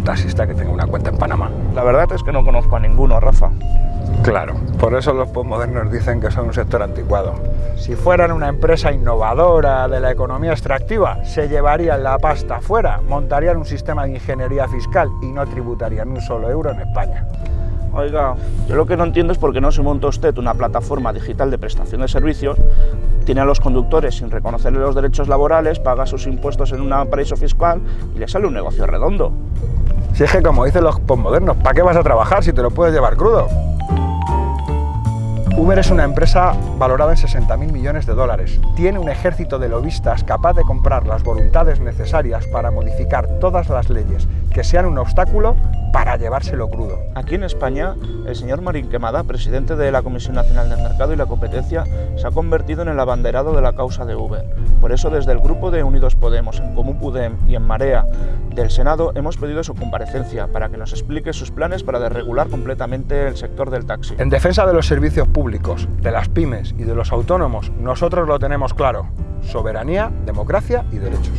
¿Conoces algún taxista que tenga una cuenta en Panamá? La verdad es que no conozco a ninguno, Rafa. Claro, por eso los postmodernos dicen que son un sector anticuado. Si fueran una empresa innovadora de la economía extractiva, se llevarían la pasta fuera, montarían un sistema de ingeniería fiscal y no tributarían un solo euro en España. Oiga, yo lo que no entiendo es por qué no se monta usted una plataforma digital de prestación de servicios, tiene a los conductores sin reconocerle los derechos laborales, paga sus impuestos en un paraíso fiscal y le sale un negocio redondo. Si es que como dicen los postmodernos, ¿para qué vas a trabajar si te lo puedes llevar crudo? Uber es una empresa valorada en 60.000 millones de dólares. Tiene un ejército de lobistas capaz de comprar las voluntades necesarias para modificar todas las leyes que sean un obstáculo para llevárselo crudo. Aquí en España, el señor Marín Quemada, presidente de la Comisión Nacional del Mercado y la Competencia, se ha convertido en el abanderado de la causa de Uber. Por eso, desde el grupo de Unidos Podemos, en Común Pudem y en Marea del Senado, hemos pedido su comparecencia para que nos explique sus planes para desregular completamente el sector del taxi. En defensa de los servicios públicos, de las pymes y de los autónomos, nosotros lo tenemos claro. Soberanía, democracia y derechos.